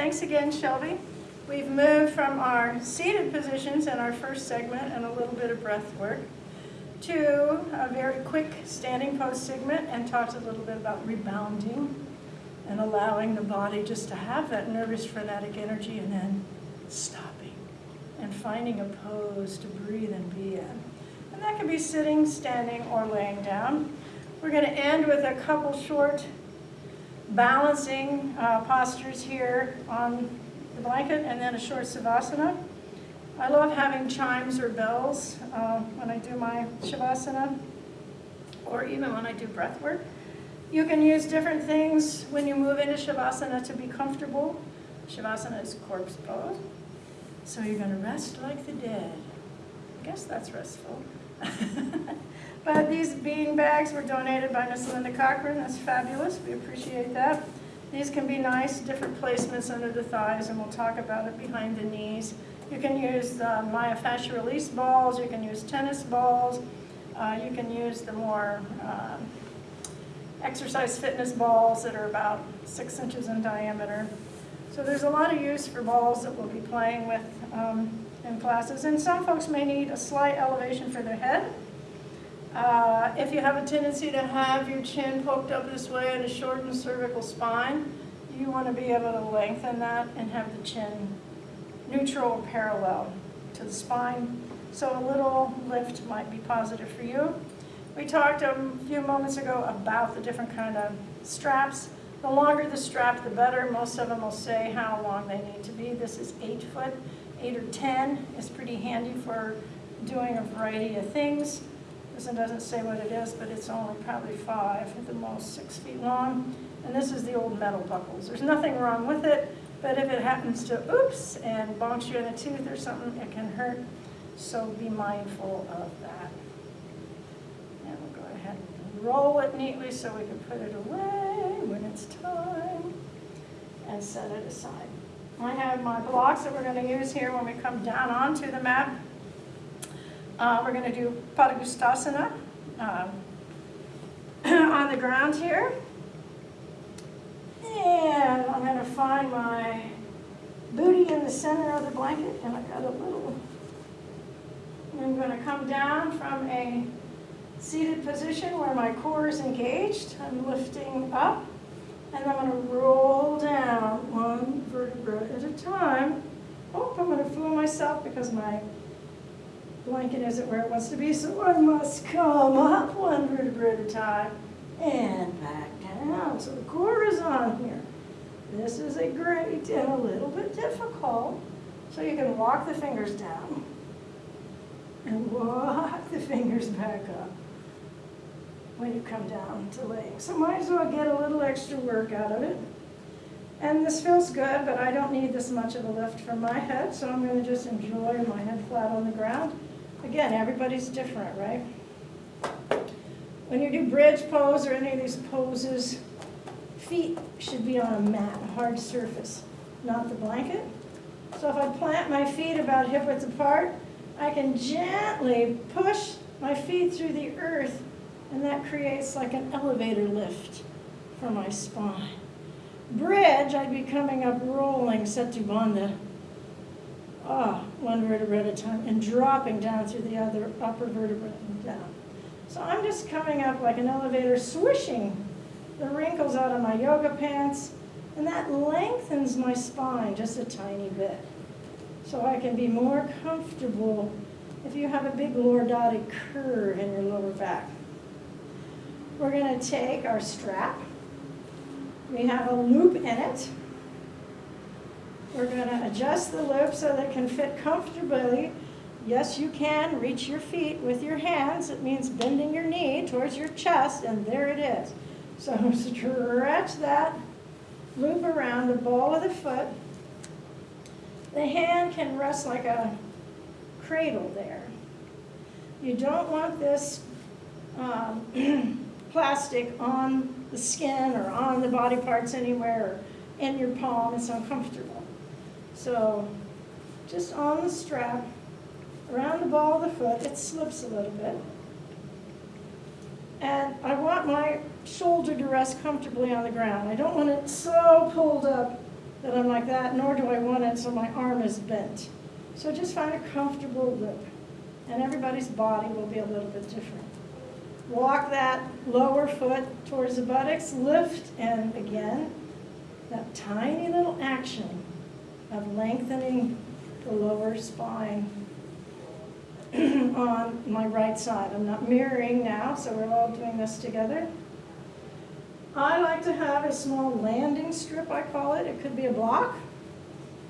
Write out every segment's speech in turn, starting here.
thanks again, Shelby. We've moved from our seated positions in our first segment and a little bit of breath work to a very quick standing pose segment and talked a little bit about rebounding and allowing the body just to have that nervous frenetic energy and then stopping and finding a pose to breathe and be in. And that can be sitting, standing, or laying down. We're going to end with a couple short balancing uh, postures here on the blanket and then a short savasana. I love having chimes or bells uh, when I do my shavasana or even when I do breath work. You can use different things when you move into shavasana to be comfortable. Shavasana is corpse pose. So you're going to rest like the dead. I guess that's restful. but these bean bags were donated by Miss Linda Cochran. That's fabulous. We appreciate that. These can be nice, different placements under the thighs, and we'll talk about it behind the knees. You can use the myofascial release balls. You can use tennis balls. Uh, you can use the more uh, exercise fitness balls that are about six inches in diameter. So there's a lot of use for balls that we'll be playing with um, in classes. And some folks may need a slight elevation for their head. Uh, if you have a tendency to have your chin poked up this way and a shortened cervical spine, you want to be able to lengthen that and have the chin neutral or parallel to the spine. So a little lift might be positive for you. We talked a few moments ago about the different kind of straps. The longer the strap, the better. Most of them will say how long they need to be. This is eight foot. Eight or 10 is pretty handy for doing a variety of things. One doesn't say what it is, but it's only probably five at the most, six feet long. And this is the old metal buckles. There's nothing wrong with it, but if it happens to, oops, and bonks you in the tooth or something, it can hurt. So be mindful of that. And we'll go ahead and roll it neatly so we can put it away when it's time and set it aside. I have my blocks that we're going to use here when we come down onto the mat. Uh, we're going to do Padangusthasana um, on the ground here. And I'm going to find my booty in the center of the blanket, and I got a little. I'm going to come down from a seated position where my core is engaged. I'm lifting up, and I'm going to roll down one vertebra at a time. Oh, I'm going to fool myself because my blanket isn't where it wants to be, so I must come up one vertebra at a time and back down. So the core is on here. This is a great and a little bit difficult. So you can walk the fingers down and walk the fingers back up when you come down to laying. So might as well get a little extra work out of it. And this feels good, but I don't need this much of a lift from my head, so I'm going to just enjoy my head flat on the ground. Again, everybody's different, right? When you do bridge pose or any of these poses, feet should be on a mat, a hard surface, not the blanket. So if I plant my feet about hip width apart, I can gently push my feet through the earth, and that creates like an elevator lift for my spine. Bridge, I'd be coming up rolling Setu Bandha ah, one vertebra at a time, and dropping down through the other upper vertebra and down. So I'm just coming up like an elevator, swishing the wrinkles out of my yoga pants, and that lengthens my spine just a tiny bit. So I can be more comfortable if you have a big lordotic curve in your lower back. We're going to take our strap. We have a loop in it. We're going to adjust the loop so that it can fit comfortably. Yes, you can reach your feet with your hands. It means bending your knee towards your chest, and there it is. So stretch that loop around the ball of the foot. The hand can rest like a cradle there. You don't want this um, plastic on the skin or on the body parts anywhere or in your palm. It's uncomfortable. So just on the strap, around the ball of the foot, it slips a little bit. And I want my shoulder to rest comfortably on the ground. I don't want it so pulled up that I'm like that, nor do I want it so my arm is bent. So just find a comfortable lip, and everybody's body will be a little bit different. Walk that lower foot towards the buttocks, lift, and again, that tiny little action of lengthening the lower spine on my right side. I'm not mirroring now, so we're all doing this together. I like to have a small landing strip, I call it. It could be a block.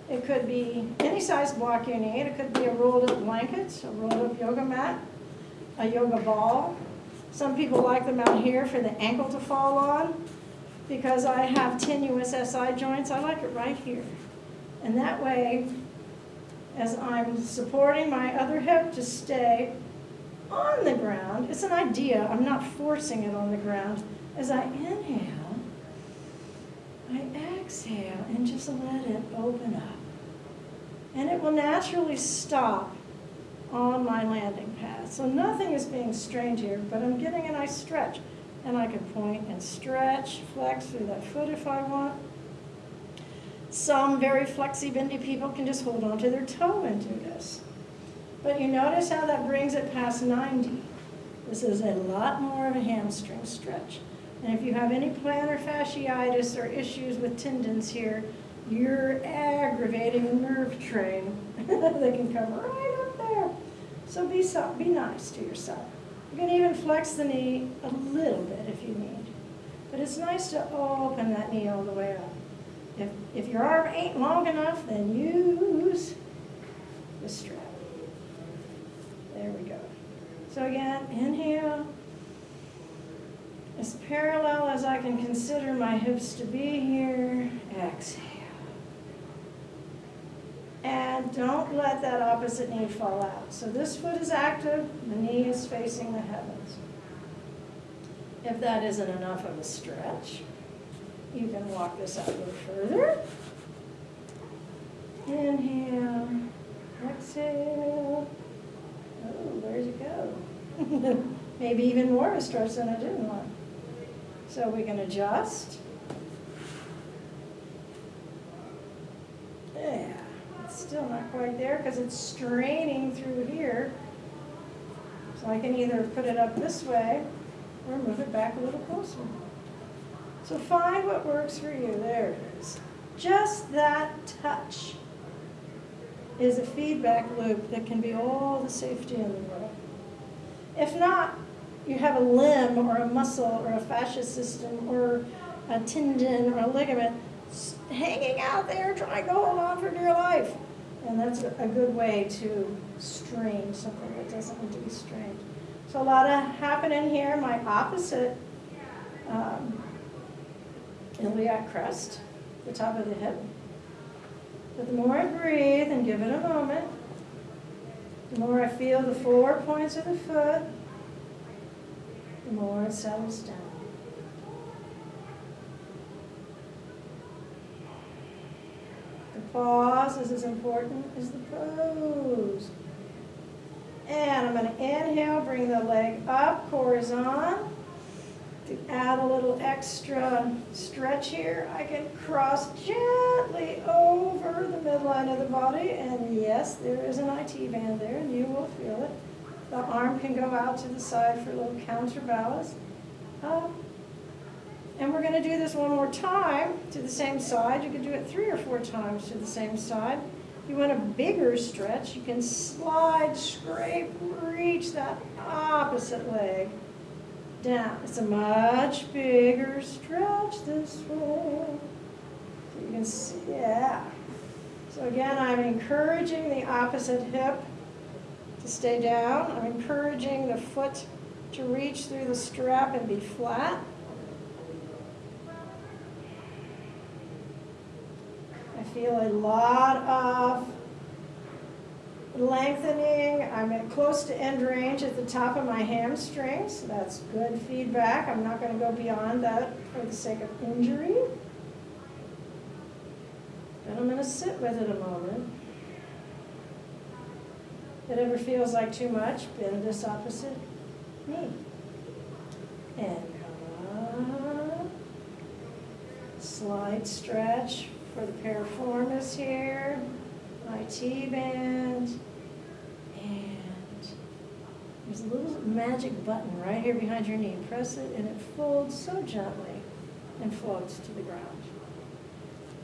It could be any size block you need. It could be a rolled up blanket, a rolled up yoga mat, a yoga ball. Some people like them out here for the ankle to fall on. Because I have tenuous SI joints, I like it right here. And that way, as I'm supporting my other hip to stay on the ground, it's an idea, I'm not forcing it on the ground. As I inhale, I exhale and just let it open up. And it will naturally stop on my landing pad. So nothing is being strained here, but I'm getting a nice stretch. And I can point and stretch, flex through that foot if I want. Some very flexy, bendy people can just hold on to their toe and do this. But you notice how that brings it past 90. This is a lot more of a hamstring stretch. And if you have any plantar fasciitis or issues with tendons here, you're aggravating a nerve train. they can come right up there. So be, so, be nice to yourself. You can even flex the knee a little bit if you need. But it's nice to open that knee all the way up. If, if your arm ain't long enough, then use the strap. There we go. So again, inhale. As parallel as I can consider my hips to be here, exhale. And don't let that opposite knee fall out. So this foot is active, the knee is facing the heavens. If that isn't enough of a stretch, you can walk this out a little further. Inhale, exhale. Oh, where'd you go? Maybe even more of a stretch than I didn't want. So we can adjust. Yeah, it's still not quite there because it's straining through here. So I can either put it up this way or move it back a little closer. So find what works for you. There it is. Just that touch is a feedback loop that can be all the safety in the world. If not, you have a limb or a muscle or a fascia system or a tendon or a ligament hanging out there trying to hold on for dear life. And that's a good way to strain something that doesn't need to be strained. So a lot of happening here. My opposite um, iliac crest, the top of the hip. But the more I breathe and give it a moment, the more I feel the four points of the foot, the more it settles down. The pause is as important as the pose. And I'm going to inhale, bring the leg up, core is on. To add a little extra stretch here, I can cross gently over the midline of the body. And yes, there is an IT band there, and you will feel it. The arm can go out to the side for a little counterbalance. Um, and we're going to do this one more time to the same side. You can do it three or four times to the same side. If you want a bigger stretch, you can slide, scrape, reach that opposite leg down. It's a much bigger stretch this way. So you can see, yeah. So again, I'm encouraging the opposite hip to stay down. I'm encouraging the foot to reach through the strap and be flat. I feel a lot of lengthening. I'm at close to end range at the top of my hamstrings. That's good feedback. I'm not going to go beyond that for the sake of injury. And I'm going to sit with it a moment. If it ever feels like too much, bend this opposite knee. And. Slight stretch for the piriformis here, my T-band, and there's a little magic button right here behind your knee. Press it and it folds so gently and floats to the ground.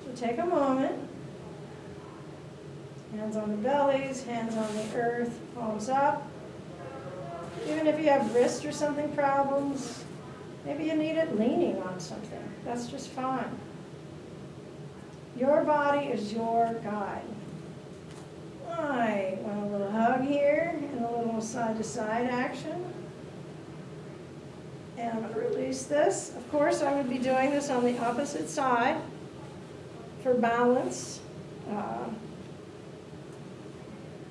So take a moment, hands on the bellies, hands on the earth, palms up. Even if you have wrist or something problems, maybe you need it leaning on something, that's just fine. Your body is your guide. I want a little hug here side-to-side action. And I'm going to release this. Of course, I would be doing this on the opposite side for balance, uh,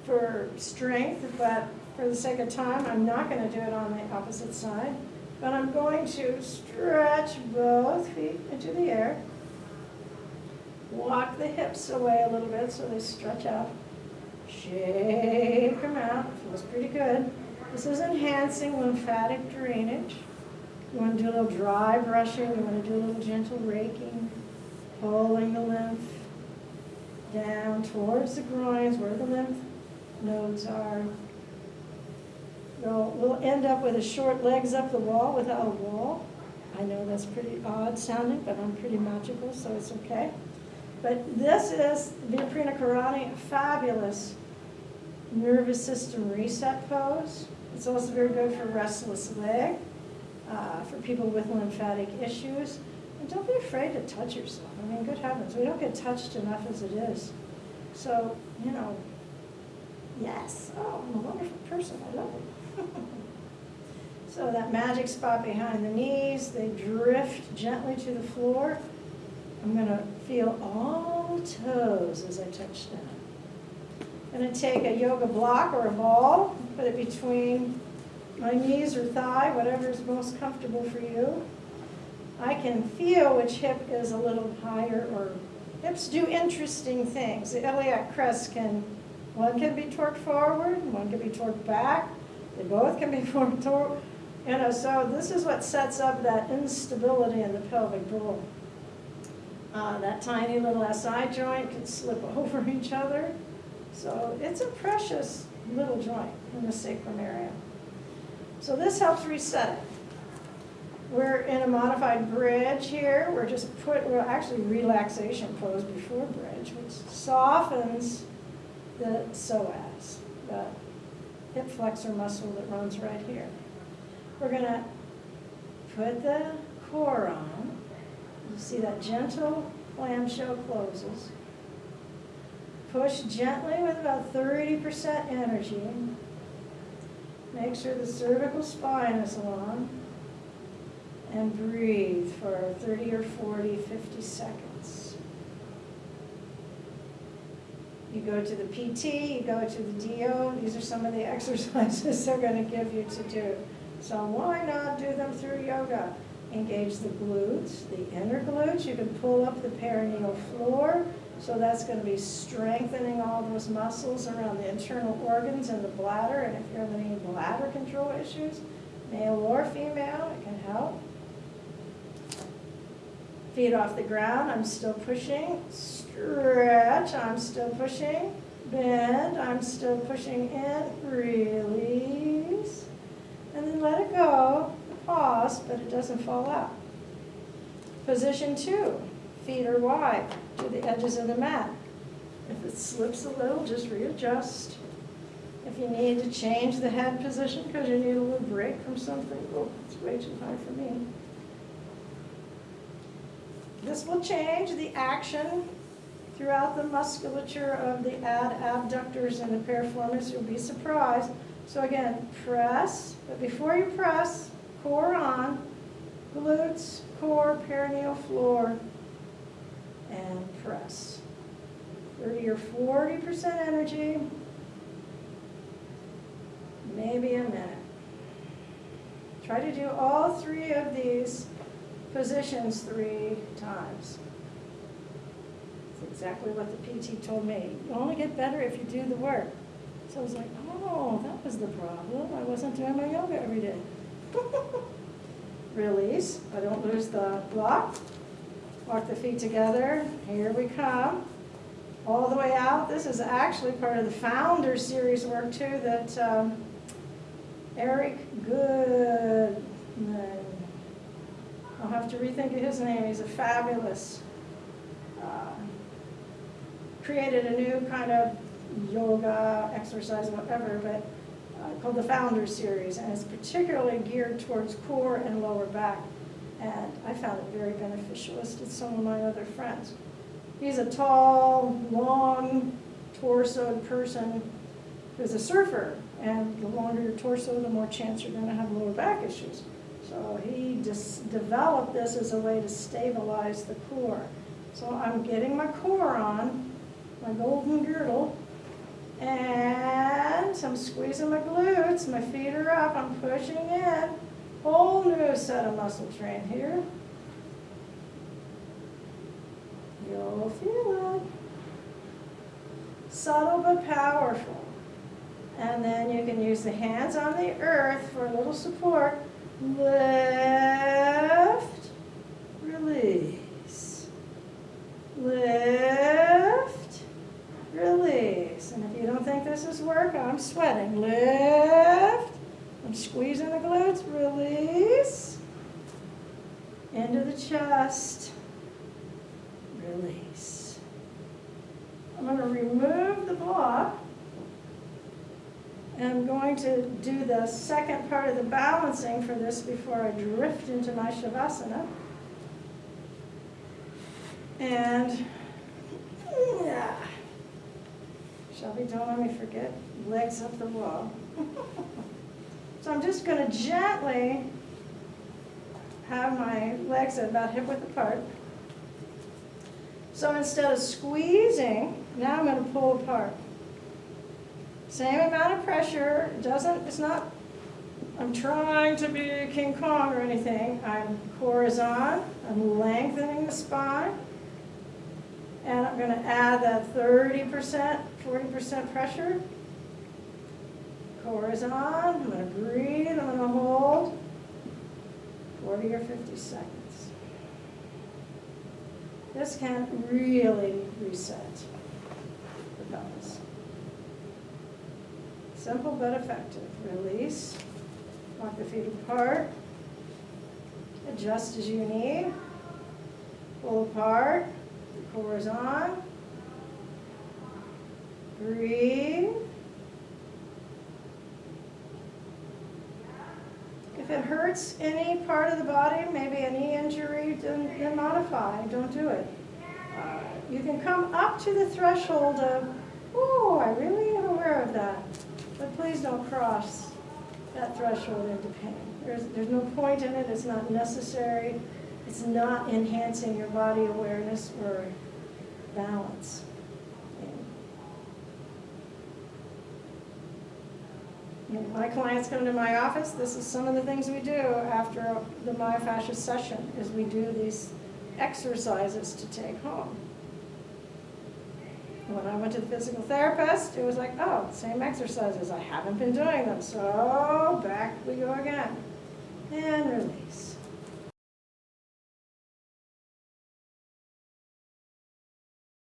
for strength, but for the sake of time, I'm not going to do it on the opposite side. But I'm going to stretch both feet into the air. Walk the hips away a little bit so they stretch out. Shake them out. Feels pretty good. This is enhancing lymphatic drainage. You want to do a little dry brushing. You want to do a little gentle raking, pulling the lymph down towards the groins where the lymph nodes are. We'll, we'll end up with a short legs up the wall without a wall. I know that's pretty odd sounding, but I'm pretty magical, so it's okay. But this is Viparita Karani, a fabulous nervous system reset pose. It's also very good for restless leg, uh, for people with lymphatic issues. And don't be afraid to touch yourself. I mean, good heavens, we don't get touched enough as it is. So, you know, yes, oh, I'm a wonderful person, I love it. so that magic spot behind the knees, they drift gently to the floor. I'm going to feel all toes as I touch down. I'm going to take a yoga block or a ball, put it between my knees or thigh, whatever is most comfortable for you. I can feel which hip is a little higher or hips do interesting things. The iliac crest can, one can be torqued forward, one can be torqued back. They both can be torqued, you know, so this is what sets up that instability in the pelvic bowl. Uh, that tiny little SI joint can slip over each other. So it's a precious little joint in the sacrum area. So this helps reset it. We're in a modified bridge here. We're just put, we're actually relaxation pose before bridge, which softens the psoas, the hip flexor muscle that runs right here. We're gonna put the core on. You see that gentle clamshell closes. Push gently with about 30% energy. Make sure the cervical spine is long. And breathe for 30 or 40, 50 seconds. You go to the PT, you go to the DO. These are some of the exercises they're going to give you to do. So why not do them through yoga? Engage the glutes, the inner glutes. You can pull up the perineal floor. So that's going to be strengthening all those muscles around the internal organs and the bladder. And if you have any bladder control issues, male or female, it can help. Feet off the ground, I'm still pushing. Stretch, I'm still pushing. Bend, I'm still pushing in. Release. And then let it go. Pause, but it doesn't fall out. Position two, feet are wide to the edges of the mat. If it slips a little, just readjust. If you need to change the head position because you need a little break from something, oh, it's way too high for me. This will change the action throughout the musculature of the ad abductors and the piriformis. You'll be surprised. So again, press, but before you press, core on, glutes, core, perineal floor, and press. 30 or 40% energy, maybe a minute. Try to do all three of these positions three times. That's exactly what the PT told me. You only get better if you do the work. So I was like, oh, that was the problem. I wasn't doing my yoga every day. Release. I don't lose the block. Walk the feet together. Here we come. All the way out. This is actually part of the Founder Series work too that um, Eric Good. I'll have to rethink his name. He's a fabulous. Uh, created a new kind of yoga, exercise, whatever, but called the Founder Series, and it's particularly geared towards core and lower back. And I found it very beneficial, as did some of my other friends. He's a tall, long, torsoed person who's a surfer, and the longer your torso, the more chance you're going to have lower back issues. So he developed this as a way to stabilize the core. So I'm getting my core on, my golden girdle, and I'm squeezing my glutes, my feet are up, I'm pushing in. Whole new set of muscle train here. You'll feel it. Subtle but powerful. And then you can use the hands on the earth for a little support. Lift, release. Lift, release. And if you don't think this is work, I'm sweating. Lift. I'm squeezing the glutes, release. Into the chest, release. I'm going to remove the block. And I'm going to do the second part of the balancing for this before I drift into my Shavasana. And, yeah. Shelby, don't let me forget, legs up the wall. So I'm just going to gently have my legs at about hip width apart. So instead of squeezing, now I'm going to pull apart. Same amount of pressure, it doesn't, it's not, I'm trying to be King Kong or anything. I'm core is on, I'm lengthening the spine, and I'm going to add that 30%, 40% pressure Core is on. I'm going to breathe. I'm going to hold 40 or 50 seconds. This can really reset the pelvis. Simple but effective. Release. Walk the feet apart. Adjust as you need. Pull apart. The core is on. Breathe. If it hurts any part of the body, maybe a knee injury, then, then modify, don't do it. Uh, you can come up to the threshold of, oh, I really am aware of that. But please don't cross that threshold into pain. There's, there's no point in it, it's not necessary. It's not enhancing your body awareness or balance. My clients come to my office, this is some of the things we do after the myofascial session, is we do these exercises to take home. When I went to the physical therapist, it was like, oh, same exercises. I haven't been doing them, so back we go again. And release.